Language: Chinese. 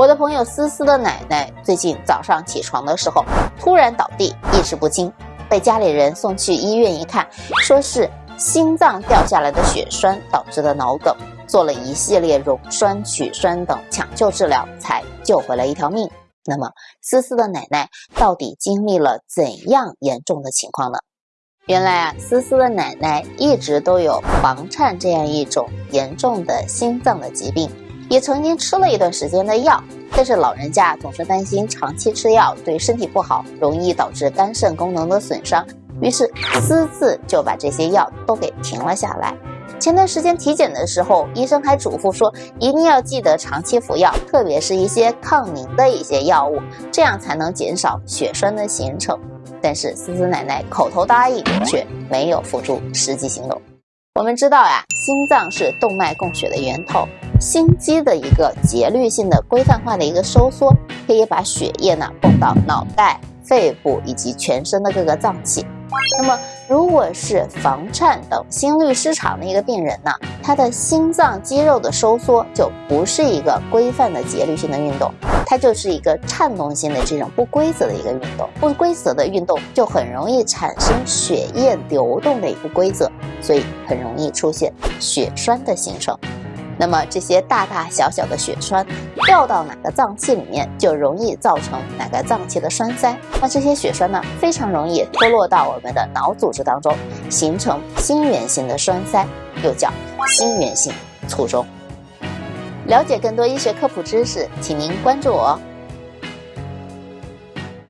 我的朋友思思的奶奶最近早上起床的时候突然倒地，意识不清，被家里人送去医院一看，说是心脏掉下来的血栓导致的脑梗，做了一系列溶栓、取栓等抢救治疗，才救回了一条命。那么思思的奶奶到底经历了怎样严重的情况呢？原来啊，思思的奶奶一直都有房颤这样一种严重的心脏的疾病，也曾经吃了一段时间的药，但是老人家总是担心长期吃药对身体不好，容易导致肝肾功能的损伤，于是私自就把这些药都给停了下来。前段时间体检的时候，医生还嘱咐说，一定要记得长期服药，特别是一些抗凝的一些药物，这样才能减少血栓的形成。但是思思奶奶口头答应，却没有付诸实际行动。我们知道呀，心脏是动脉供血的源头，心肌的一个节律性的规范化的一个收缩，可以把血液呢供到脑袋、肺部以及全身的各个脏器。那么，如果是房颤等心律失常的一个病人呢，他的心脏肌肉的收缩就不是一个规范的节律性的运动，它就是一个颤动性的这种不规则的一个运动。不规则的运动就很容易产生血液流动的一个规则，所以很容易出现血栓的形成。那么这些大大小小的血栓掉到哪个脏器里面，就容易造成哪个脏器的栓塞。那这些血栓呢，非常容易脱落到我们的脑组织当中，形成心源性的栓塞，又叫心源性卒中。了解更多医学科普知识，请您关注我。